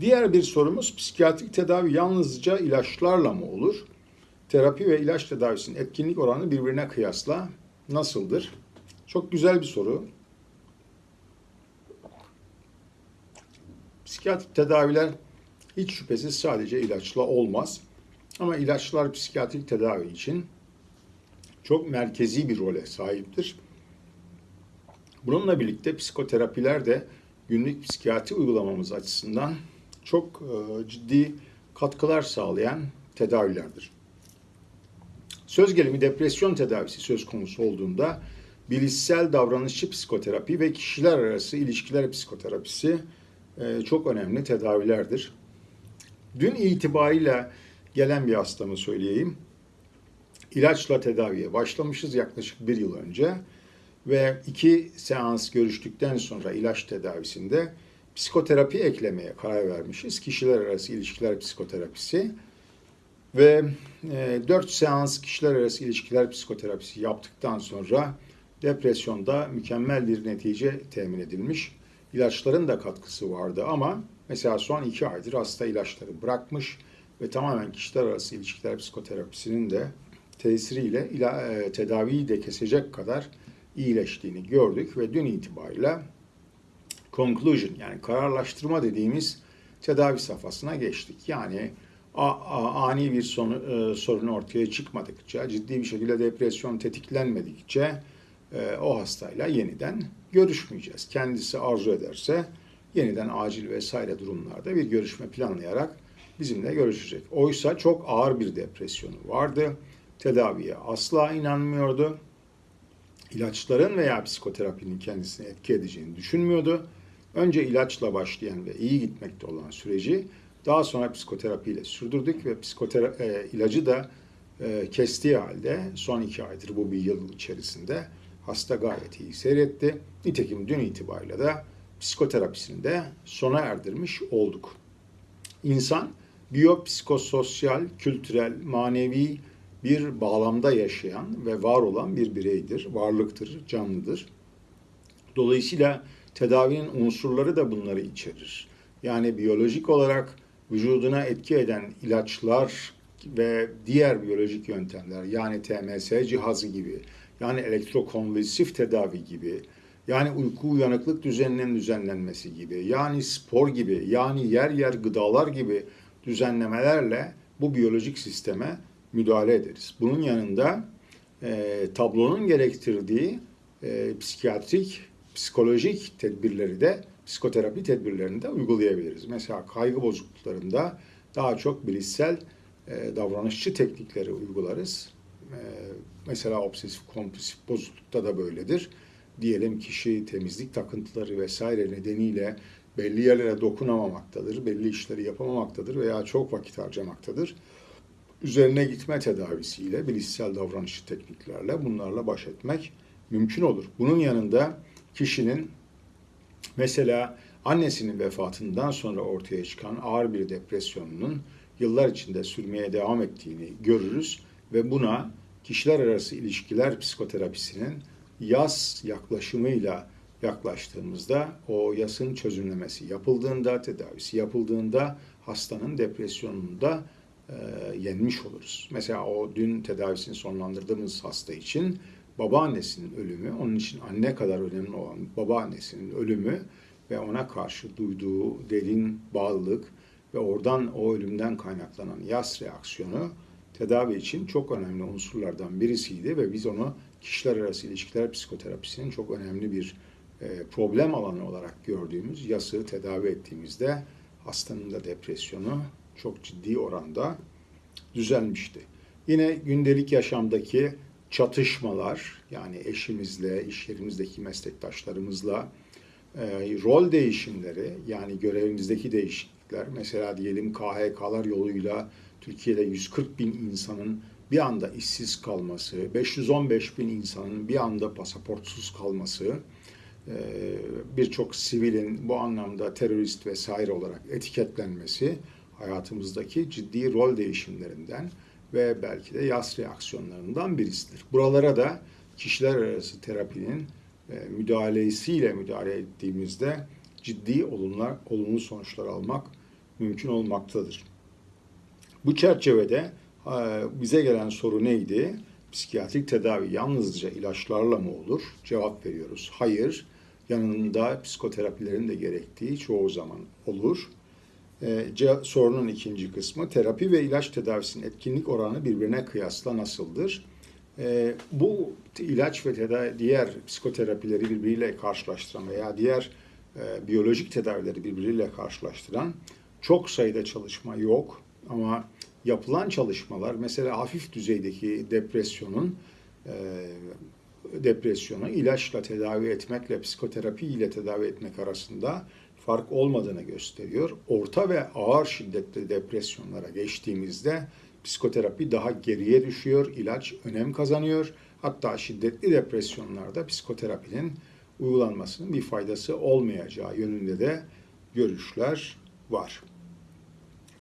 Diğer bir sorumuz psikiyatrik tedavi yalnızca ilaçlarla mı olur? Terapi ve ilaç tedavisinin etkinlik oranı birbirine kıyasla nasıldır? Çok güzel bir soru. Psikiyatrik tedaviler hiç şüphesiz sadece ilaçla olmaz. Ama ilaçlar psikiyatrik tedavi için çok merkezi bir role sahiptir. Bununla birlikte psikoterapiler de günlük psikiyatri uygulamamız açısından çok e, ciddi katkılar sağlayan tedavilerdir. Söz gelimi depresyon tedavisi söz konusu olduğunda bilişsel davranışçı psikoterapi ve kişiler arası ilişkiler psikoterapisi e, çok önemli tedavilerdir. Dün itibariyle gelen bir hastamı söyleyeyim. İlaçla tedaviye başlamışız yaklaşık bir yıl önce ve iki seans görüştükten sonra ilaç tedavisinde psikoterapi eklemeye karar vermişiz. Kişiler arası ilişkiler psikoterapisi ve e, 4 seans kişiler arası ilişkiler psikoterapisi yaptıktan sonra depresyonda mükemmel bir netice temin edilmiş. İlaçların da katkısı vardı ama mesela son iki aydır hasta ilaçları bırakmış ve tamamen kişiler arası ilişkiler psikoterapisinin de tesiriyle ila, e, tedaviyi de kesecek kadar iyileştiğini gördük ve dün itibariyle conclusion yani kararlaştırma dediğimiz tedavi safhasına geçtik. Yani a, a, ani bir sonu, e, sorun ortaya çıkmadıkça, ciddi bir şekilde depresyon tetiklenmedikçe e, o hastayla yeniden görüşmeyeceğiz. Kendisi arzu ederse yeniden acil vesaire durumlarda bir görüşme planlayarak bizimle görüşecek. Oysa çok ağır bir depresyonu vardı. Tedaviye asla inanmıyordu. İlaçların veya psikoterapinin kendisine etki edeceğini düşünmüyordu. Önce ilaçla başlayan ve iyi gitmekte olan süreci daha sonra psikoterapiyle sürdürdük ve psikoterapi e, ilacı da e, kestiği halde son iki aydır bu bir yıl içerisinde hasta gayet iyi seyretti. Nitekim dün itibariyle de psikoterapisini de sona erdirmiş olduk. İnsan biyopsikososyal, kültürel, manevi bir bağlamda yaşayan ve var olan bir bireydir, varlıktır, canlıdır. Dolayısıyla tedavinin unsurları da bunları içerir. Yani biyolojik olarak vücuduna etki eden ilaçlar ve diğer biyolojik yöntemler yani TMS cihazı gibi yani elektrokonvulsif tedavi gibi yani uyku uyanıklık düzeninin düzenlenmesi gibi yani spor gibi yani yer yer gıdalar gibi düzenlemelerle bu biyolojik sisteme müdahale ederiz. Bunun yanında e, tablonun gerektirdiği e, psikiyatrik, psikolojik tedbirleri de psikoterapi tedbirlerini de uygulayabiliriz. Mesela kaygı bozukluklarında daha çok bilişsel e, davranışçı teknikleri uygularız. E, mesela obsesif kompulsif bozuklukta da böyledir. Diyelim kişi temizlik takıntıları vesaire nedeniyle belli yerlere dokunamamaktadır, belli işleri yapamamaktadır veya çok vakit harcamaktadır. Üzerine gitme tedavisiyle, bilişsel davranışçı tekniklerle bunlarla baş etmek mümkün olur. Bunun yanında kişinin mesela annesinin vefatından sonra ortaya çıkan ağır bir depresyonunun yıllar içinde sürmeye devam ettiğini görürüz ve buna kişiler arası ilişkiler psikoterapisinin yaz yaklaşımıyla yaklaştığımızda o yasın çözümlemesi yapıldığında, tedavisi yapıldığında hastanın depresyonunu da e, yenmiş oluruz. Mesela o dün tedavisini sonlandırdığımız hasta için babaannesinin ölümü, onun için anne kadar önemli olan babaannesinin ölümü ve ona karşı duyduğu derin bağlılık ve oradan o ölümden kaynaklanan yas reaksiyonu tedavi için çok önemli unsurlardan birisiydi ve biz onu kişiler arası ilişkiler psikoterapisinin çok önemli bir e, problem alanı olarak gördüğümüz yası tedavi ettiğimizde hastanın da depresyonu çok ciddi oranda düzelmişti. Yine gündelik yaşamdaki çatışmalar yani eşimizle, iş yerimizdeki meslektaşlarımızla e, rol değişimleri yani görevimizdeki değişiklikler. Mesela diyelim KHK'lar yoluyla Türkiye'de 140 bin insanın bir anda işsiz kalması, 515 bin insanın bir anda pasaportsuz kalması, e, birçok sivilin bu anlamda terörist vesaire olarak etiketlenmesi hayatımızdaki ciddi rol değişimlerinden ve belki de yas reaksiyonlarından birisidir. Buralara da kişiler arası terapinin e, müdahalesiyle müdahale ettiğimizde ciddi olumlar, olumlu sonuçlar almak mümkün olmaktadır. Bu çerçevede e, bize gelen soru neydi? Psikiyatrik tedavi yalnızca ilaçlarla mı olur? Cevap veriyoruz. Hayır. Yanında psikoterapilerin de gerektiği çoğu zaman olur. E, ce- sorunun ikinci kısmı terapi ve ilaç tedavisinin etkinlik oranı birbirine kıyasla nasıldır? E, bu ilaç ve tedavi, diğer psikoterapileri birbiriyle karşılaştıran veya diğer e, biyolojik tedavileri birbiriyle karşılaştıran çok sayıda çalışma yok ama yapılan çalışmalar mesela hafif düzeydeki depresyonun e, depresyonu ilaçla tedavi etmekle psikoterapi ile tedavi etmek arasında fark olmadığını gösteriyor. Orta ve ağır şiddetli depresyonlara geçtiğimizde psikoterapi daha geriye düşüyor, ilaç önem kazanıyor. Hatta şiddetli depresyonlarda psikoterapinin uygulanmasının bir faydası olmayacağı yönünde de görüşler var.